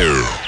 air.